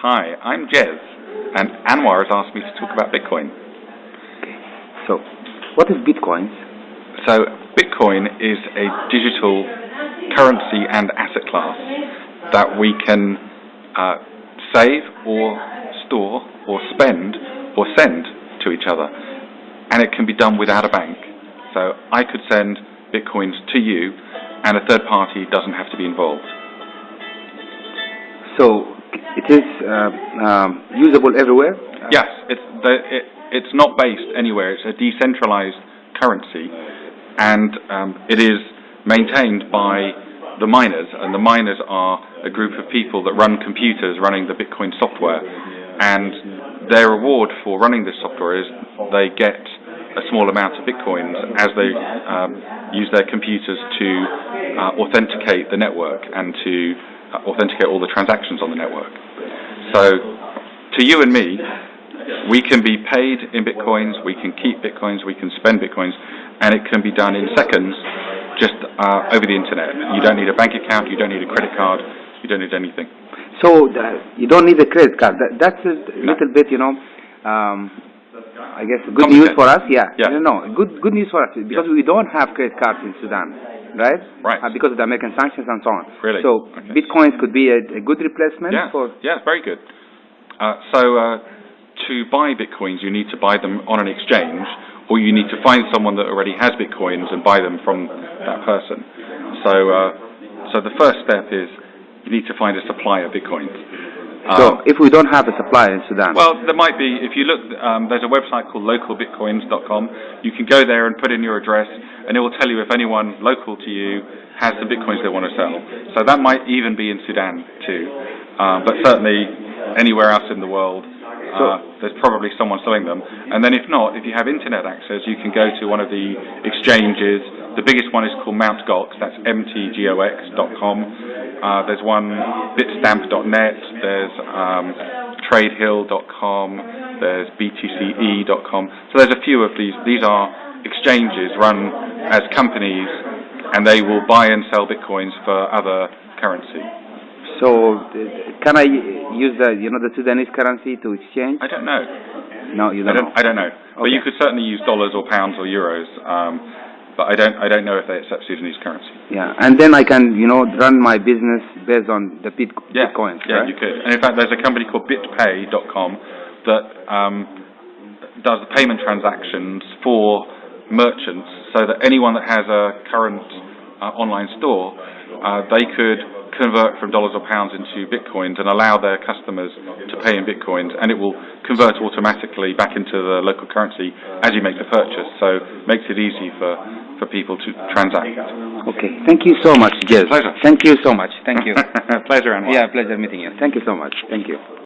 Hi, I'm Jez, and Anwar has asked me to talk about Bitcoin. Okay. So, what is Bitcoin? So, Bitcoin is a digital currency and asset class that we can uh, save or store or spend or send to each other. And it can be done without a bank. So I could send Bitcoins to you and a third party doesn't have to be involved. So it is uh, um, usable everywhere? Yes, it's, not based anywhere. It's a decentralized currency and um, it is maintained by the miners, and the miners are a group of people that run computers running the Bitcoin software, and their reward for running this software is they get a small amount of Bitcoins as they um, use their computers to uh, authenticate the network and to authenticate all the transactions on the network. So, to you and me, we can be paid in Bitcoins, we can keep Bitcoins, we can spend Bitcoins, and it can be done in seconds just uh, over the internet. You don't need a bank account, you don't need a credit card, you don't need anything. So uh, you don't need a credit card. That, that's a no. little bit, you know, um, I guess good news for us. Yeah. yeah. No, no, good good news for us because yeah. we don't have credit cards in Sudan, right? Right. Uh, because of the American sanctions and so on. Really. So okay. bitcoins could be a, a, good replacement yeah. for. Yeah, very good. Uh, so uh, to buy bitcoins, you need to buy them on an exchange or you need to find someone that already has bitcoins and buy them from that person. So, uh, so the first step is you need to find a supply of bitcoins. So, um, if we don't have a supply in Sudan? Well, there might be. If you look, um, there's a website called localbitcoins.com. You can go there and put in your address, and it will tell you if anyone local to you has the bitcoins they want to sell. So that might even be in Sudan too, um, but certainly anywhere else in the world uh, there's probably someone selling them. And then if not, if you have internet access, you can go to one of the exchanges. The biggest one is called Mt. Gox, that's mtgox.com. Uh, there's one bitstamp.net, there's um, tradehill.com, there's btce.com. So there's a few of these. These are exchanges run as companies and they will buy and sell bitcoins for other currency. So, can I use the, you know, the Sudanese currency to exchange? I don't know. No, you don't. I don't, know. I don't know. Okay. But you could certainly use dollars or pounds or euros. Um, but I don't, I don't know if they accept Sudanese currency. Yeah, and then I can, you know, run my business based on the bit yeah. bitcoins. Yeah, right? you could. And in fact, there's a company called BitPay.com that um, does the payment transactions for merchants, so that anyone that has a current uh, online store, uh, they could convert from dollars or pounds into bitcoins and allow their customers to pay in bitcoins and it will convert automatically back into the local currency as you make the purchase. So makes it easy for for people to transact. Okay. Thank you so much Jez. Pleasure. Thank you so much. Thank you. Pleasure Anwar. yeah pleasure meeting you. Thank you so much. Thank you